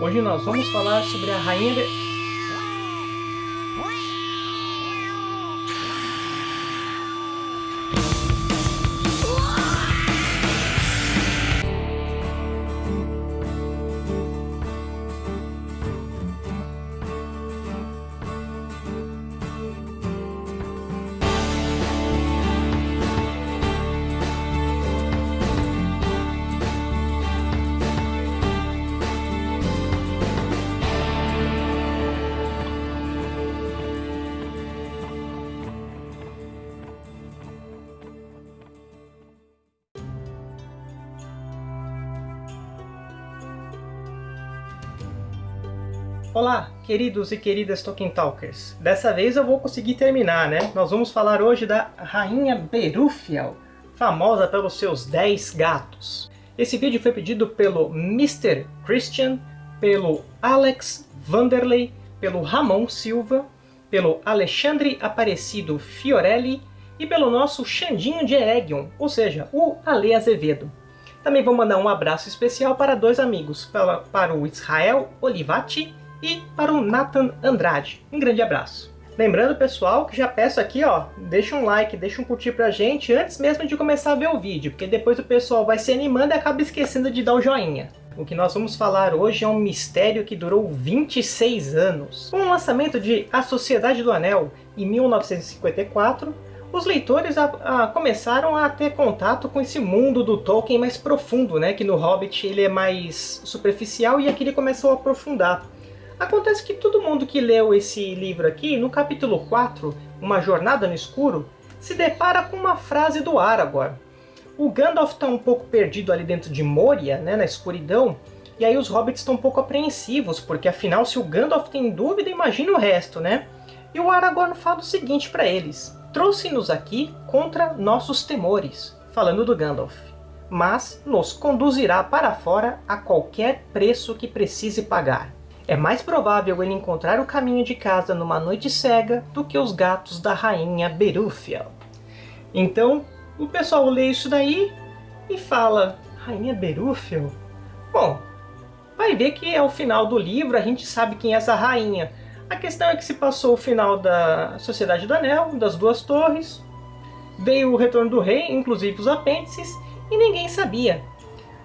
Hoje nós vamos falar sobre a rainha... De... Olá, queridos e queridas Tolkien Talkers. Dessa vez eu vou conseguir terminar, né? Nós vamos falar hoje da Rainha Berúfiel, famosa pelos seus 10 gatos. Esse vídeo foi pedido pelo Mr. Christian, pelo Alex Vanderlei, pelo Ramon Silva, pelo Alexandre Aparecido Fiorelli e pelo nosso Xandinho de Eregion, ou seja, o Ale Azevedo. Também vou mandar um abraço especial para dois amigos, para o Israel Olivati e para o Nathan Andrade. Um grande abraço. Lembrando, pessoal, que já peço aqui, ó, deixa um like, deixa um curtir pra gente antes mesmo de começar a ver o vídeo, porque depois o pessoal vai se animando e acaba esquecendo de dar o joinha. O que nós vamos falar hoje é um mistério que durou 26 anos. Com o lançamento de A Sociedade do Anel, em 1954, os leitores a, a, começaram a ter contato com esse mundo do Tolkien mais profundo, né? Que no Hobbit ele é mais superficial e aqui ele começou a aprofundar. Acontece que todo mundo que leu esse livro aqui, no capítulo 4, Uma Jornada no Escuro, se depara com uma frase do Aragorn. O Gandalf está um pouco perdido ali dentro de Moria, né, na escuridão, e aí os hobbits estão um pouco apreensivos, porque afinal se o Gandalf tem dúvida, imagina o resto, né? E o Aragorn fala o seguinte para eles, Trouxe-nos aqui contra nossos temores, falando do Gandalf, mas nos conduzirá para fora a qualquer preço que precise pagar. É mais provável ele encontrar o caminho de casa numa noite cega do que os gatos da rainha Berúfiel. Então, o pessoal lê isso daí e fala, Rainha Berúfiel? Bom, vai ver que é o final do livro, a gente sabe quem é essa rainha. A questão é que se passou o final da Sociedade do Anel, das Duas Torres, veio o Retorno do Rei, inclusive os apêndices, e ninguém sabia.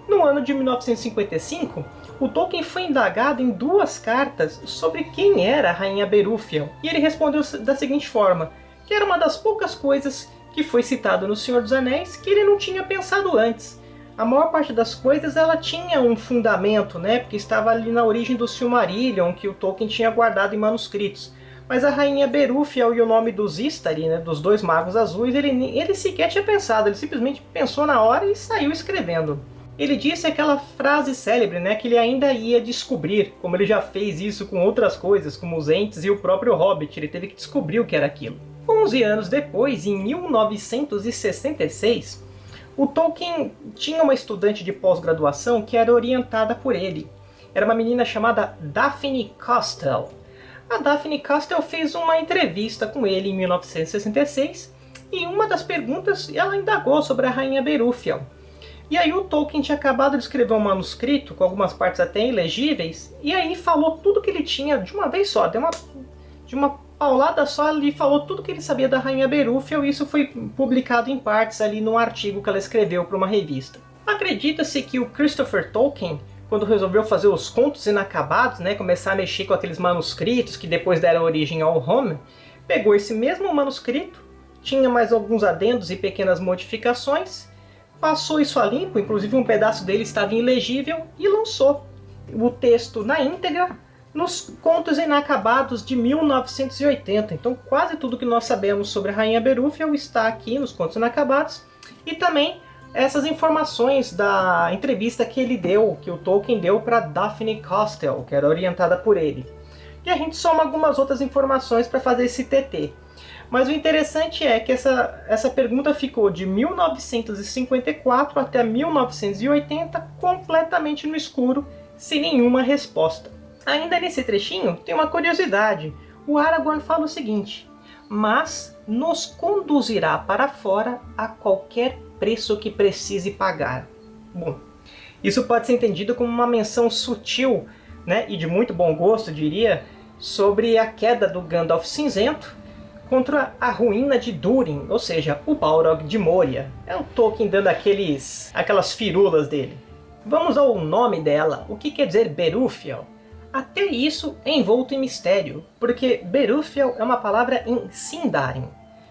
No ano de 1955, o Tolkien foi indagado em duas cartas sobre quem era a Rainha Berúfiel, e ele respondeu da seguinte forma, que era uma das poucas coisas que foi citado no Senhor dos Anéis que ele não tinha pensado antes. A maior parte das coisas ela tinha um fundamento, né, porque estava ali na origem do Silmarillion, que o Tolkien tinha guardado em manuscritos. Mas a Rainha Berúfiel e o nome dos Istari, né, dos dois magos azuis, ele, ele sequer tinha pensado, ele simplesmente pensou na hora e saiu escrevendo. Ele disse aquela frase célebre, né, que ele ainda ia descobrir, como ele já fez isso com outras coisas, como os Ents e o próprio Hobbit, ele teve que descobrir o que era aquilo. 11 anos depois, em 1966, o Tolkien tinha uma estudante de pós-graduação que era orientada por ele. Era uma menina chamada Daphne Castell. A Daphne Castell fez uma entrevista com ele em 1966 e uma das perguntas ela indagou sobre a Rainha Berúfiel. E aí o Tolkien tinha acabado de escrever um manuscrito, com algumas partes até ilegíveis, e aí falou tudo que ele tinha de uma vez só, de uma, de uma paulada só, ele falou tudo que ele sabia da Rainha Berúfiel, e isso foi publicado em partes ali num artigo que ela escreveu para uma revista. Acredita-se que o Christopher Tolkien, quando resolveu fazer os contos inacabados, né, começar a mexer com aqueles manuscritos que depois deram origem ao Home, pegou esse mesmo manuscrito, tinha mais alguns adendos e pequenas modificações, passou isso a limpo, inclusive um pedaço dele estava ilegível, e lançou o texto na íntegra nos Contos Inacabados de 1980. Então quase tudo que nós sabemos sobre a Rainha Berúfiel está aqui nos Contos Inacabados, e também essas informações da entrevista que ele deu, que o Tolkien deu para Daphne Castell, que era orientada por ele. E a gente soma algumas outras informações para fazer esse TT. Mas o interessante é que essa, essa pergunta ficou de 1954 até 1980 completamente no escuro, sem nenhuma resposta. Ainda nesse trechinho tem uma curiosidade. O Aragorn fala o seguinte, mas nos conduzirá para fora a qualquer preço que precise pagar. Bom, isso pode ser entendido como uma menção sutil né, e de muito bom gosto, diria, sobre a queda do Gandalf Cinzento contra a ruína de Durin, ou seja, o Balrog de Moria. É o Tolkien dando aqueles, aquelas firulas dele. Vamos ao nome dela. O que quer dizer Berúfiel? Até isso é envolto em mistério, porque Berúfiel é uma palavra em Sindarin,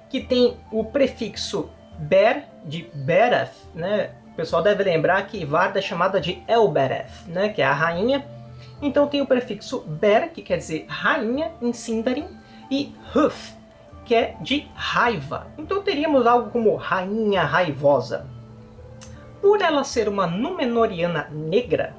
que tem o prefixo Ber, de Bereth, né? O pessoal deve lembrar que Varda é chamada de Elbereth, né? que é a rainha. Então tem o prefixo Ber, que quer dizer rainha em Sindarin, e Huf, que é de raiva. Então teríamos algo como rainha raivosa. Por ela ser uma Númenoriana negra,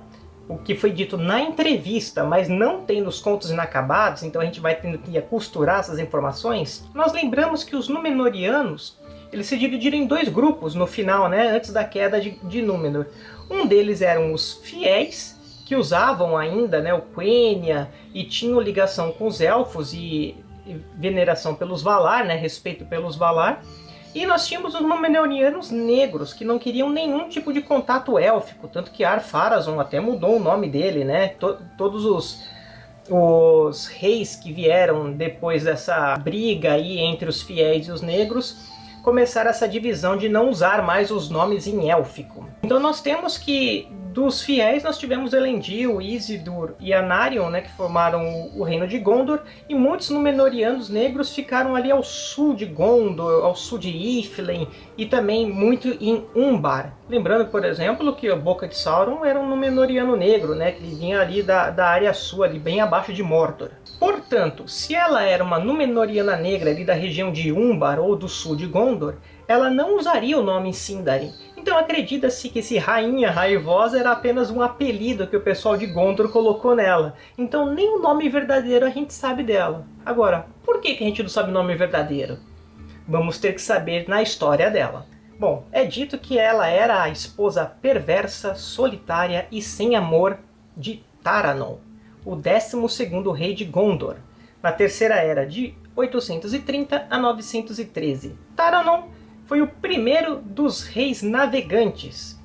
o que foi dito na entrevista, mas não tem nos contos inacabados, então a gente vai tendo que costurar essas informações, nós lembramos que os Númenóreanos eles se dividiram em dois grupos no final, né, antes da queda de, de Númenor. Um deles eram os fiéis, que usavam ainda né, o Quenya e tinham ligação com os elfos e veneração pelos Valar, né, respeito pelos Valar. E nós tínhamos os Númenóreanos negros, que não queriam nenhum tipo de contato élfico, tanto que Ar-Pharazôn até mudou o nome dele, né? T todos os, os reis que vieram depois dessa briga aí entre os fiéis e os negros começaram essa divisão de não usar mais os nomes em élfico. Então nós temos que dos fiéis nós tivemos Elendil, Isildur e Anarion, né, que formaram o, reino de Gondor, e muitos Númenóreanos negros ficaram ali ao sul de Gondor, ao sul de Iflin, e também muito em Umbar. Lembrando, por exemplo, que a Boca de Sauron era um Númenóreano negro, né, que vinha ali da, da área sul, ali bem abaixo de Mordor. Portanto, se ela era uma Númenóreana negra ali da região de Umbar ou do sul de Gondor, ela não usaria o nome Sindarin, então acredita-se que esse Rainha Raivosa era apenas um apelido que o pessoal de Gondor colocou nela. Então nem o nome verdadeiro a gente sabe dela. Agora, por que, a gente não sabe o nome verdadeiro? Vamos ter que saber na história dela. Bom, é dito que ela era a esposa perversa, solitária e sem amor de Taranon, o 12º rei de Gondor, na Terceira Era de 830 a 913. Taranon foi o primeiro dos reis navegantes.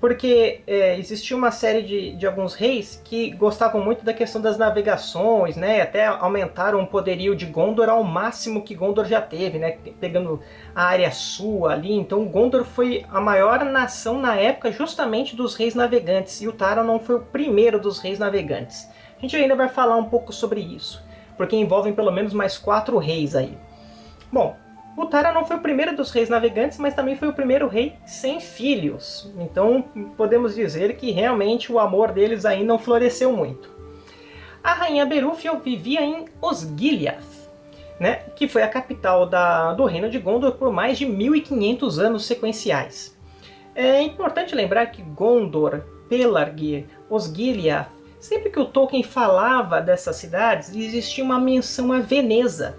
Porque é, existia uma série de, de alguns reis que gostavam muito da questão das navegações, né? Até aumentaram o poderio de Gondor ao máximo que Gondor já teve, né? Pegando a área sul ali. Então Gondor foi a maior nação na época justamente dos reis navegantes. E o Taranon foi o primeiro dos reis navegantes. A gente ainda vai falar um pouco sobre isso. Porque envolvem pelo menos mais quatro reis aí. Bom, Utara não foi o primeiro dos reis navegantes, mas também foi o primeiro rei sem filhos. Então podemos dizer que realmente o amor deles aí não floresceu muito. A rainha Berúfio vivia em Osgiliath, né, que foi a capital da, do reino de Gondor por mais de 1500 anos sequenciais. É importante lembrar que Gondor, Pelargir, Osgiliath, sempre que o Tolkien falava dessas cidades, existia uma menção a Veneza,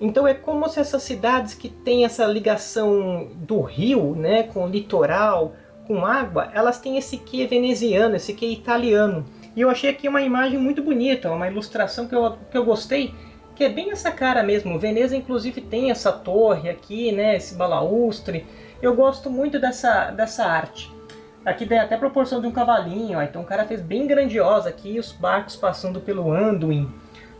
então é como se essas cidades que têm essa ligação do rio, né, com o litoral, com água, elas têm esse quê veneziano, esse quê italiano. E eu achei aqui uma imagem muito bonita, uma ilustração que eu, que eu gostei, que é bem essa cara mesmo. Veneza, inclusive, tem essa torre aqui, né, esse balaustre. Eu gosto muito dessa, dessa arte. Aqui tem até proporção de um cavalinho, ó. então o cara fez bem grandiosa aqui, os barcos passando pelo Anduin.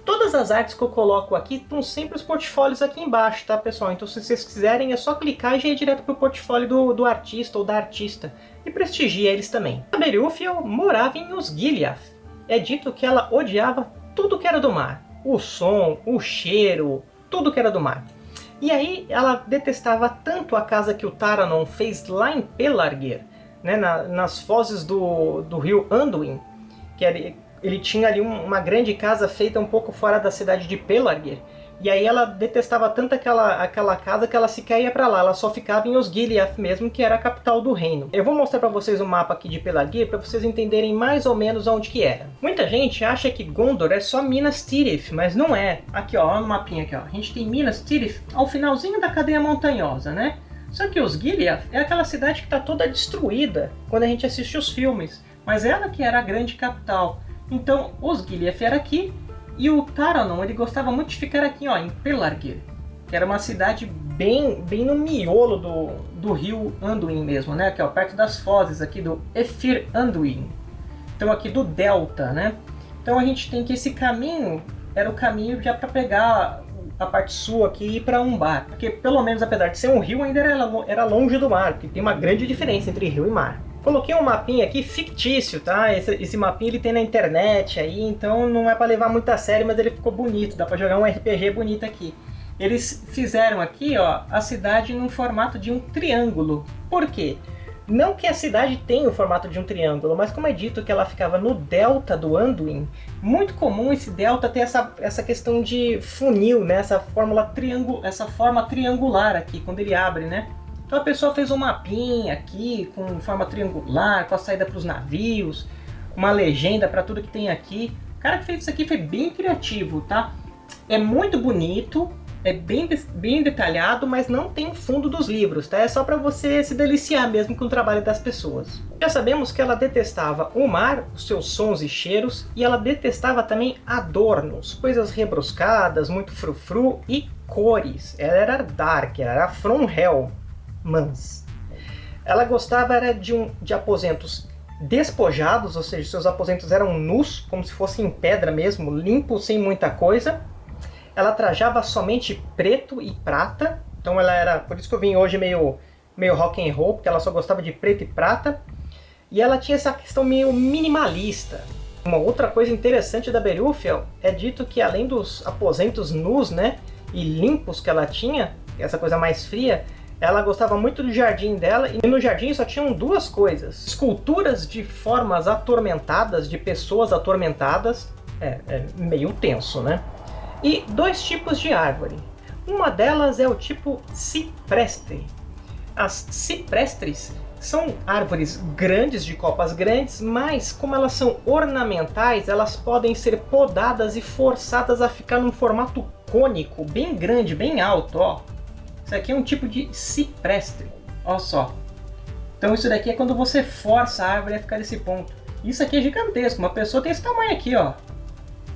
Todas as artes que eu coloco aqui estão sempre os portfólios aqui embaixo, tá pessoal? Então se vocês quiserem é só clicar e já ir direto para o portfólio do, do artista ou da artista. E prestigia eles também. A Berúfiel morava em Osgiliath. É dito que ela odiava tudo que era do mar. O som, o cheiro, tudo que era do mar. E aí ela detestava tanto a casa que o Taranon fez lá em Pelargir, né, na, nas fozes do, do rio Anduin, que era, ele tinha ali uma grande casa feita um pouco fora da cidade de Pelargir. E aí ela detestava tanto aquela, aquela casa que ela sequer ia para lá, ela só ficava em Osgiliath mesmo, que era a capital do reino. Eu vou mostrar para vocês um mapa aqui de Pelargir para vocês entenderem mais ou menos onde que era. Muita gente acha que Gondor é só Minas Tirith, mas não é. Aqui ó, no mapinha aqui ó, a gente tem Minas Tirith ao finalzinho da cadeia montanhosa, né? Só que Osgiliath é aquela cidade que está toda destruída quando a gente assiste os filmes, mas ela que era a grande capital. Então, Osgiliath era aqui, e o Taranon ele gostava muito de ficar aqui ó, em Pelargir, que era uma cidade bem, bem no miolo do, do rio Anduin mesmo, né? Aqui, ó, perto das fozes aqui do Efir Anduin. Então aqui do delta, né? Então a gente tem que esse caminho era o caminho já para pegar a parte sul aqui e ir para um bar. Porque pelo menos apesar de ser um rio, ainda era, era longe do mar, porque tem uma grande diferença entre rio e mar. Coloquei um mapinha aqui fictício, tá? Esse, esse mapinha ele tem na internet aí, então não é para levar muito a sério, mas ele ficou bonito, dá para jogar um RPG bonito aqui. Eles fizeram aqui, ó, a cidade num formato de um triângulo. Por quê? Não que a cidade tenha o formato de um triângulo, mas como é dito que ela ficava no delta do Anduin, muito comum esse delta ter essa, essa questão de funil, né? essa, fórmula triângulo, essa forma triangular aqui, quando ele abre. Né? Então a pessoa fez um mapinha aqui, com forma triangular, com a saída para os navios, uma legenda para tudo que tem aqui. O cara que fez isso aqui foi bem criativo, tá? É muito bonito, é bem, bem detalhado, mas não tem fundo dos livros, tá? É só para você se deliciar mesmo com o trabalho das pessoas. Já sabemos que ela detestava o mar, os seus sons e cheiros, e ela detestava também adornos, coisas rebruscadas, muito frufru e cores. Ela era dark, ela era from hell, mans. Ela gostava era de, um, de aposentos despojados, ou seja, seus aposentos eram nus, como se fossem em pedra mesmo, limpos, sem muita coisa, ela trajava somente preto e prata. Então ela era, por isso que eu vim hoje meio, meio rock and roll, porque ela só gostava de preto e prata. E ela tinha essa questão meio minimalista. Uma outra coisa interessante da Berufel é dito que além dos aposentos nus, né, e limpos que ela tinha, essa coisa mais fria, ela gostava muito do jardim dela, e no jardim só tinham duas coisas. Esculturas de formas atormentadas, de pessoas atormentadas, é, é meio tenso, né? e dois tipos de árvore. Uma delas é o tipo cipreste. As ciprestres são árvores grandes, de copas grandes, mas como elas são ornamentais, elas podem ser podadas e forçadas a ficar num formato cônico, bem grande, bem alto. Ó. Isso aqui é um tipo de ciprestre. Olha só. Então isso daqui é quando você força a árvore a ficar nesse ponto. Isso aqui é gigantesco, uma pessoa tem esse tamanho aqui, ó.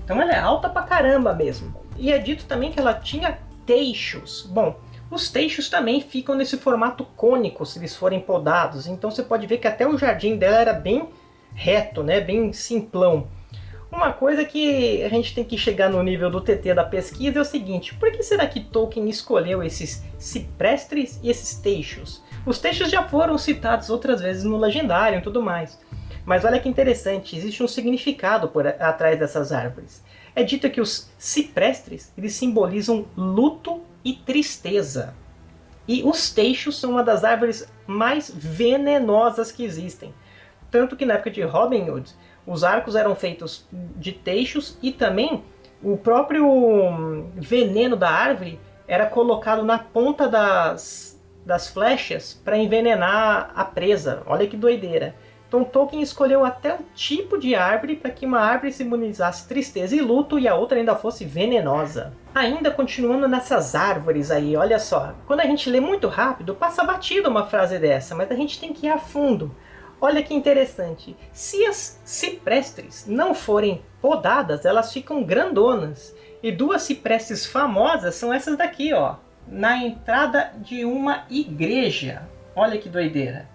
Então ela é alta pra caramba mesmo. E é dito também que ela tinha teixos. Bom, os teixos também ficam nesse formato cônico se eles forem podados. Então você pode ver que até o jardim dela era bem reto, né? bem simplão. Uma coisa que a gente tem que chegar no nível do TT da pesquisa é o seguinte, por que será que Tolkien escolheu esses ciprestres e esses teixos? Os teixos já foram citados outras vezes no Legendário e tudo mais. Mas olha que interessante, existe um significado por atrás dessas árvores. É dito que os ciprestres eles simbolizam luto e tristeza. E os teixos são uma das árvores mais venenosas que existem. Tanto que na época de Robin Hood, os arcos eram feitos de teixos e também o próprio hum, veneno da árvore era colocado na ponta das, das flechas para envenenar a presa. Olha que doideira. Então Tolkien escolheu até o tipo de árvore para que uma árvore simbolizasse tristeza e luto e a outra ainda fosse venenosa. Ainda continuando nessas árvores aí, olha só. Quando a gente lê muito rápido, passa batido uma frase dessa, mas a gente tem que ir a fundo. Olha que interessante. Se as ciprestes não forem podadas, elas ficam grandonas. E duas ciprestes famosas são essas daqui, ó. Na entrada de uma igreja. Olha que doideira.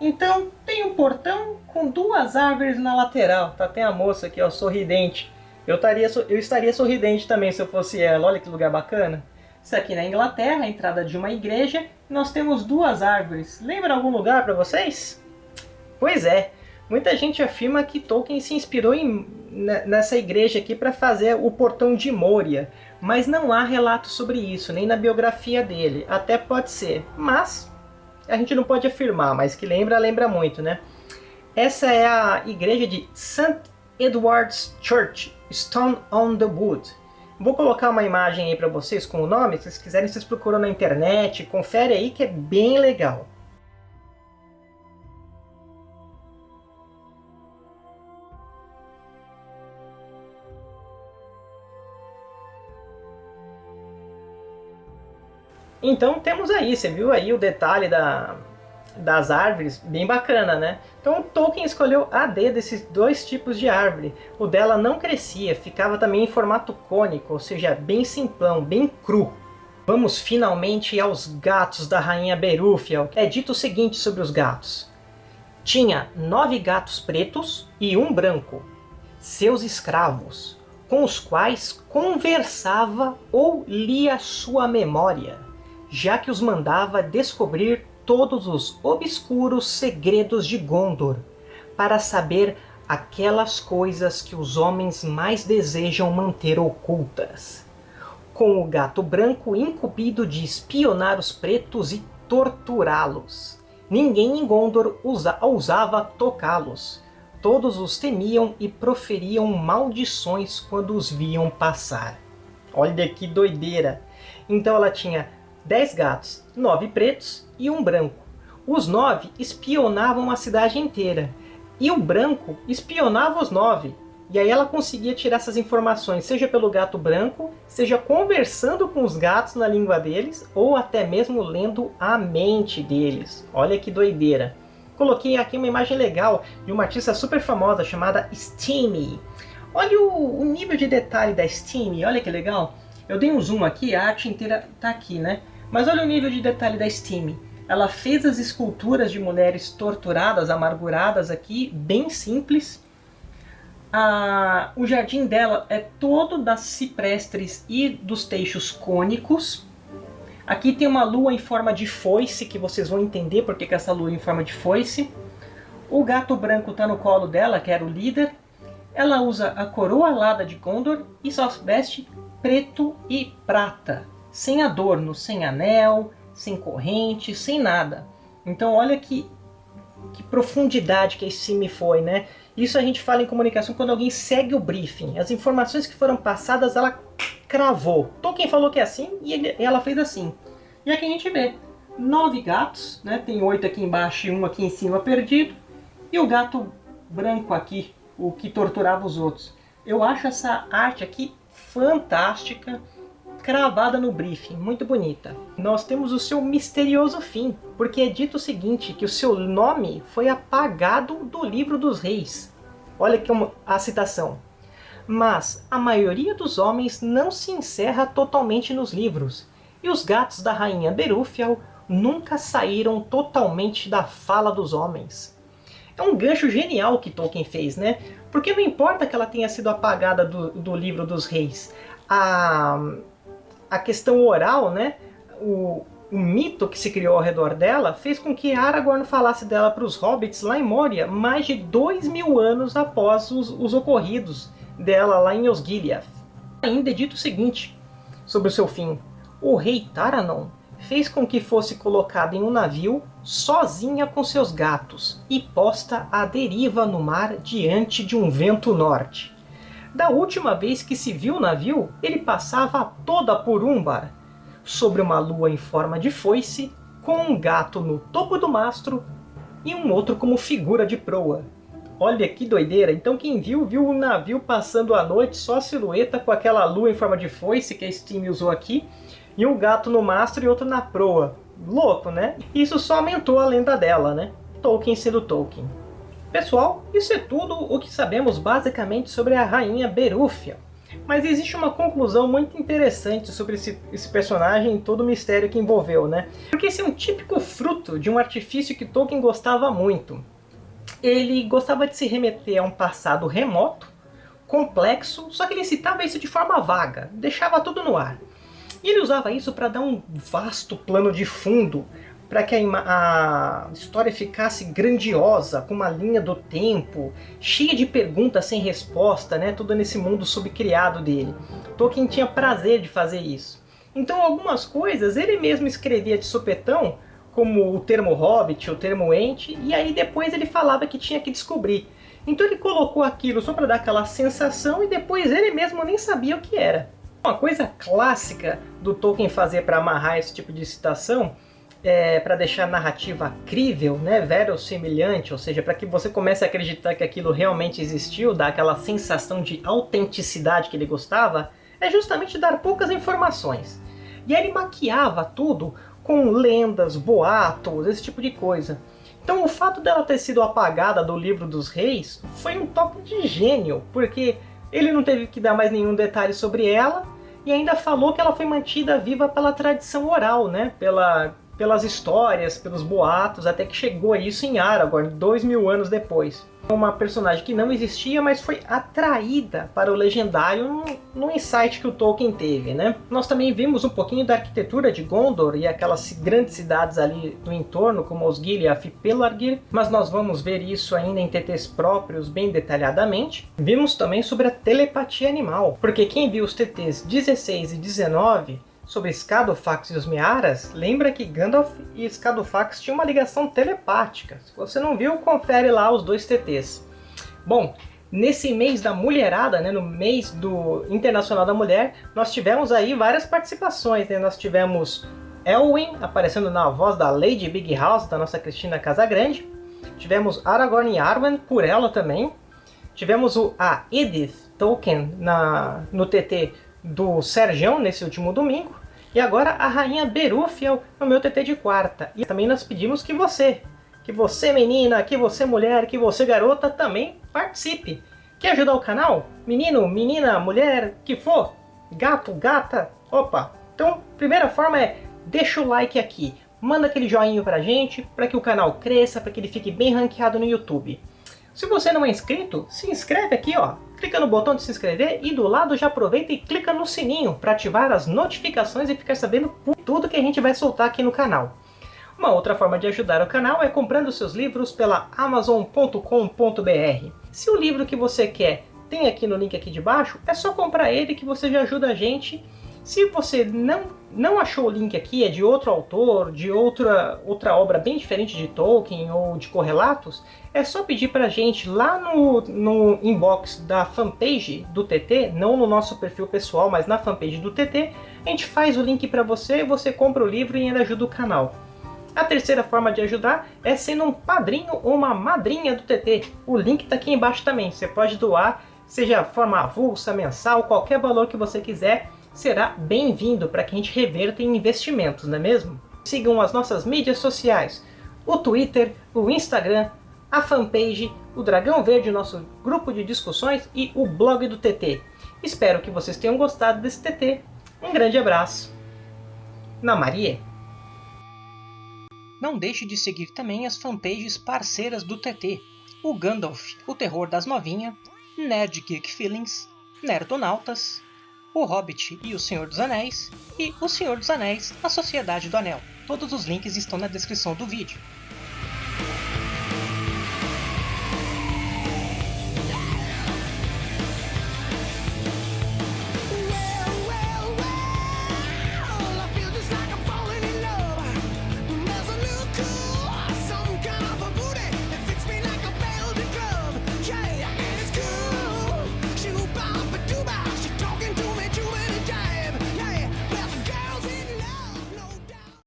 Então tem um portão com duas árvores na lateral. Tá, tem a moça aqui, ó, sorridente. Eu, taria, eu estaria sorridente também se eu fosse ela. Olha que lugar bacana. Isso aqui na Inglaterra, a entrada de uma igreja. Nós temos duas árvores. Lembra algum lugar para vocês? Pois é. Muita gente afirma que Tolkien se inspirou em, nessa igreja aqui para fazer o Portão de Moria, mas não há relato sobre isso, nem na biografia dele. Até pode ser, mas a gente não pode afirmar, mas que lembra, lembra muito, né? Essa é a igreja de St. Edward's Church, Stone on the Wood. Vou colocar uma imagem aí para vocês com o nome, se vocês quiserem vocês procuram na internet, confere aí que é bem legal. Então temos aí, você viu aí o detalhe da, das árvores, bem bacana, né? Então Tolkien escolheu a desses dois tipos de árvore. O dela não crescia, ficava também em formato cônico, ou seja, bem simplão, bem cru. Vamos finalmente aos gatos da rainha Berúfia. É dito o seguinte sobre os gatos. Tinha nove gatos pretos e um branco. seus escravos, com os quais conversava ou lia sua memória, já que os mandava descobrir todos os obscuros segredos de Gondor, para saber aquelas coisas que os homens mais desejam manter ocultas. Com o gato branco incumbido de espionar os pretos e torturá-los. Ninguém em Gondor usa, ousava tocá-los. Todos os temiam e proferiam maldições quando os viam passar. Olha que doideira! Então ela tinha dez gatos, nove pretos e um branco. Os nove espionavam a cidade inteira e o branco espionava os nove. E aí ela conseguia tirar essas informações, seja pelo gato branco, seja conversando com os gatos na língua deles, ou até mesmo lendo a mente deles. Olha que doideira. Coloquei aqui uma imagem legal de uma artista super famosa chamada Steamy. Olha o, o nível de detalhe da Steamy, olha que legal. Eu dei um zoom aqui, a arte inteira está aqui, né? Mas olha o nível de detalhe da Steamy. Ela fez as esculturas de mulheres torturadas, amarguradas aqui, bem simples. Ah, o jardim dela é todo das ciprestres e dos teixos cônicos. Aqui tem uma lua em forma de foice, que vocês vão entender porque que essa lua é em forma de foice. O gato branco está no colo dela, que era o líder. Ela usa a coroa alada de Gondor e só veste preto e prata, sem adorno, sem anel, sem corrente, sem nada. Então olha que, que profundidade que esse me foi, né? Isso a gente fala em comunicação quando alguém segue o briefing. As informações que foram passadas, ela cravou. Tolkien falou que é assim e ele, ela fez assim. E aqui a gente vê nove gatos, né? Tem oito aqui embaixo e um aqui em cima perdido. E o gato branco aqui, o que torturava os outros. Eu acho essa arte aqui fantástica cravada no briefing, muito bonita. Nós temos o seu misterioso fim, porque é dito o seguinte, que o seu nome foi apagado do livro dos reis. Olha aqui a citação. Mas a maioria dos homens não se encerra totalmente nos livros, e os gatos da rainha Berúfiel nunca saíram totalmente da fala dos homens. É um gancho genial que Tolkien fez, né? Porque não importa que ela tenha sido apagada do, do livro dos reis, a, a questão oral, né, o, o mito que se criou ao redor dela fez com que Aragorn falasse dela para os hobbits lá em Moria mais de dois mil anos após os, os ocorridos dela lá em Osgiliath. Ainda é dito o seguinte sobre o seu fim. O rei Taranon fez com que fosse colocada em um navio sozinha com seus gatos e posta à deriva no mar diante de um vento norte. Da última vez que se viu o navio, ele passava toda por Umbar, sobre uma lua em forma de foice, com um gato no topo do mastro e um outro como figura de proa. Olha que doideira! Então quem viu, viu o navio passando a noite, só a silhueta com aquela lua em forma de foice que a Steam usou aqui, e um gato no mastro e outro na proa. Louco, né? Isso só aumentou a lenda dela, né? Tolkien sendo Tolkien. Pessoal, isso é tudo o que sabemos basicamente sobre a rainha Berúfia. Mas existe uma conclusão muito interessante sobre esse, esse, personagem e todo o mistério que envolveu, né? Porque esse é um típico fruto de um artifício que Tolkien gostava muito. Ele gostava de se remeter a um passado remoto, complexo, só que ele citava isso de forma vaga, deixava tudo no ar. E ele usava isso para dar um vasto plano de fundo para que a, a, história ficasse grandiosa, com uma linha do tempo, cheia de perguntas sem resposta, né? tudo nesse mundo subcriado dele. Tolkien tinha prazer de fazer isso. Então algumas coisas ele mesmo escrevia de sopetão, como o termo hobbit, o termo ente, e aí depois ele falava que tinha que descobrir. Então ele colocou aquilo só para dar aquela sensação e depois ele mesmo nem sabia o que era. Uma coisa clássica do Tolkien fazer para amarrar esse tipo de citação é, para deixar a narrativa crível, né, verossimilhante, ou seja, para que você comece a acreditar que aquilo realmente existiu, dar aquela sensação de autenticidade que ele gostava, é justamente dar poucas informações. E aí ele maquiava tudo com lendas, boatos, esse tipo de coisa. Então o fato dela ter sido apagada do livro dos reis foi um toque de gênio, porque ele não teve que dar mais nenhum detalhe sobre ela, e ainda falou que ela foi mantida viva pela tradição oral, né? pela pelas histórias, pelos boatos, até que chegou isso em Aragorn, dois mil anos depois. Uma personagem que não existia, mas foi atraída para o legendário no, insight que o Tolkien teve, né? Nós também vimos um pouquinho da arquitetura de Gondor e aquelas grandes cidades ali do entorno, como Osgiliath e Pelargir, mas nós vamos ver isso ainda em TTs próprios bem detalhadamente. Vimos também sobre a telepatia animal, porque quem viu os TTs 16 e 19 sobre Scadofax e os Mearas, lembra que Gandalf e Scadofax tinham uma ligação telepática. Se você não viu, confere lá os dois TTs. Bom, nesse mês da mulherada, né, no mês do Internacional da Mulher, nós tivemos aí várias participações. Né? Nós tivemos Elwin aparecendo na voz da Lady Big House, da nossa Cristina Casagrande. Tivemos Aragorn e Arwen, por ela também. Tivemos a Edith Tolkien na, no TT do Serjão nesse último domingo. E agora a Rainha Berúfiel no meu TT de quarta. E também nós pedimos que você, que você menina, que você mulher, que você garota também participe. Quer ajudar o canal? Menino, menina, mulher, que for? Gato, gata? Opa! Então, primeira forma é, deixa o like aqui. Manda aquele joinha pra gente, para que o canal cresça, para que ele fique bem ranqueado no YouTube. Se você não é inscrito, se inscreve aqui, ó. Clica no botão de se inscrever e do lado já aproveita e clica no sininho para ativar as notificações e ficar sabendo tudo que a gente vai soltar aqui no canal. Uma outra forma de ajudar o canal é comprando seus livros pela amazon.com.br. Se o livro que você quer tem aqui no link aqui de baixo, é só comprar ele que você já ajuda a gente se você não, não achou o link aqui, é de outro autor, de outra, outra obra bem diferente de Tolkien ou de correlatos, é só pedir para a gente lá no, no inbox da fanpage do TT, não no nosso perfil pessoal, mas na fanpage do TT, a gente faz o link para você, você compra o livro e ainda ajuda o canal. A terceira forma de ajudar é sendo um padrinho ou uma madrinha do TT. O link está aqui embaixo também. Você pode doar, seja forma avulsa, mensal, qualquer valor que você quiser será bem-vindo para que a gente reverta em investimentos, não é mesmo? Sigam as nossas mídias sociais, o Twitter, o Instagram, a fanpage, o Dragão Verde, nosso grupo de discussões e o blog do TT. Espero que vocês tenham gostado desse TT. Um grande abraço. Na Maria. Não deixe de seguir também as fanpages parceiras do TT. O Gandalf, o Terror das Novinha, Nerd Geek Feelings, Nerdonautas, o Hobbit e o Senhor dos Anéis, e O Senhor dos Anéis, A Sociedade do Anel. Todos os links estão na descrição do vídeo.